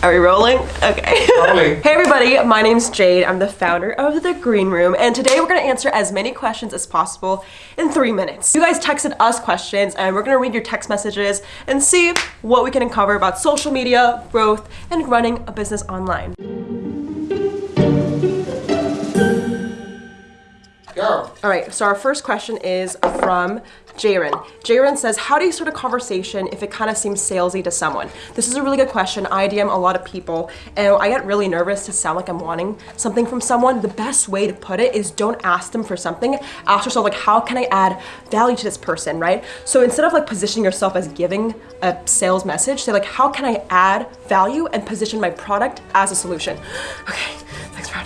Are we rolling? Okay. Rolling. hey everybody, my name's Jade. I'm the founder of The Green Room, and today we're gonna answer as many questions as possible in three minutes. You guys texted us questions, and we're gonna read your text messages and see what we can uncover about social media, growth, and running a business online. All right, so our first question is from Jaren. Jaren says, how do you start a conversation if it kind of seems salesy to someone? This is a really good question. I DM a lot of people and I get really nervous to sound like I'm wanting something from someone. The best way to put it is don't ask them for something. Ask yourself like, how can I add value to this person, right? So instead of like positioning yourself as giving a sales message, say like, how can I add value and position my product as a solution? Okay, thanks for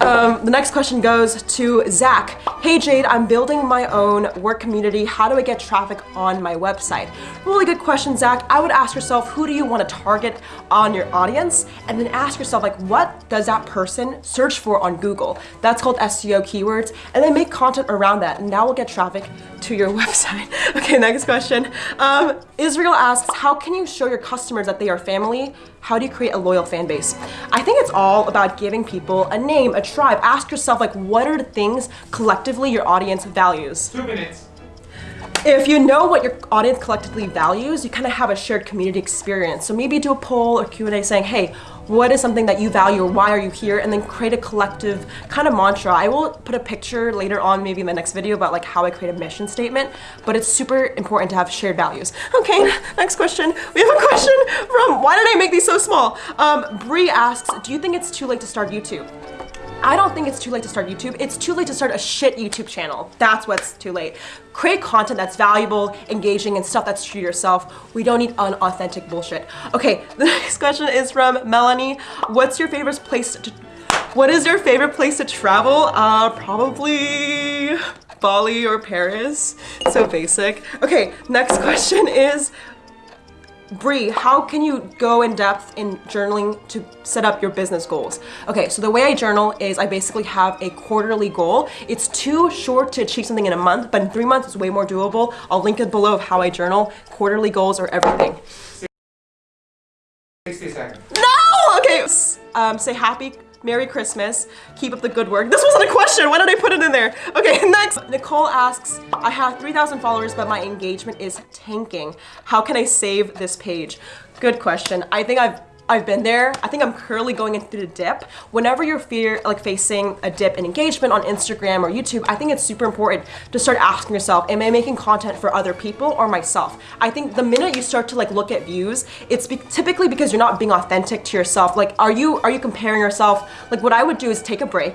um, the next question goes to Zach. Hey Jade, I'm building my own work community. How do I get traffic on my website? Really good question, Zach. I would ask yourself, who do you want to target on your audience? And then ask yourself, like, what does that person search for on Google? That's called SEO keywords. And then make content around that, and that will get traffic to your website. Okay, next question. Um, Israel asks, how can you show your customers that they are family? How do you create a loyal fan base? I think it's all about giving people a name, a tribe. Ask yourself, like, what are the things collectively your audience values? Two minutes. If you know what your audience collectively values, you kind of have a shared community experience. So maybe do a poll or Q&A saying, hey, what is something that you value or why are you here? And then create a collective kind of mantra. I will put a picture later on, maybe in the next video about like how I create a mission statement, but it's super important to have shared values. Okay, next question. We have a question from, why did I make these so small? Um, Bree asks, do you think it's too late to start YouTube? I don't think it's too late to start YouTube. It's too late to start a shit YouTube channel. That's what's too late. Create content that's valuable, engaging, and stuff that's true to yourself. We don't need unauthentic bullshit. Okay, the next question is from Melanie. What's your favorite place to what is your favorite place to travel? Uh, probably Bali or Paris. So basic. Okay, next question is Bree, how can you go in depth in journaling to set up your business goals? Okay, so the way I journal is I basically have a quarterly goal. It's too short to achieve something in a month, but in three months it's way more doable. I'll link it below of how I journal. Quarterly goals are everything. 60 seconds. Okay, um, say happy Merry Christmas. Keep up the good work. This wasn't a question. Why did I put it in there? Okay, next. Nicole asks, I have 3,000 followers, but my engagement is tanking. How can I save this page? Good question. I think I've I've been there. I think I'm currently going into the dip. Whenever you're fear, like facing a dip in engagement on Instagram or YouTube, I think it's super important to start asking yourself, am I making content for other people or myself? I think the minute you start to like look at views, it's be typically because you're not being authentic to yourself. Like, are you are you comparing yourself? Like, what I would do is take a break,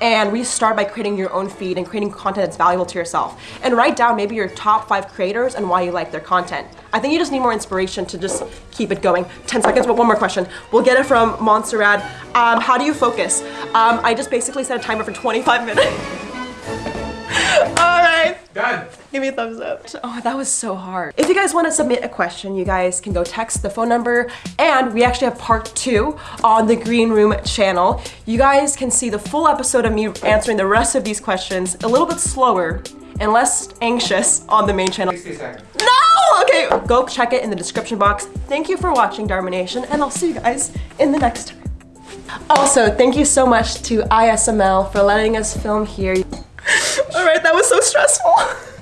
and restart by creating your own feed and creating content that's valuable to yourself. And write down maybe your top five creators and why you like their content. I think you just need more inspiration to just keep it going. 10 seconds, but one more question. We'll get it from Montserrat. Um, how do you focus? Um, I just basically set a timer for 25 minutes. All right. Done. Give me a thumbs up. Oh, that was so hard. If you guys want to submit a question, you guys can go text the phone number and we actually have part two on the Green Room channel. You guys can see the full episode of me answering the rest of these questions a little bit slower and less anxious on the main channel. 60 seconds. No! Okay, go check it in the description box. Thank you for watching Nation, and I'll see you guys in the next time. Also, thank you so much to ISML for letting us film here. All right, that was so stressful.